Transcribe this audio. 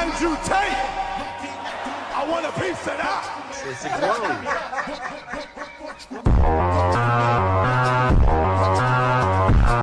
Andrew Tate. I want a piece of that.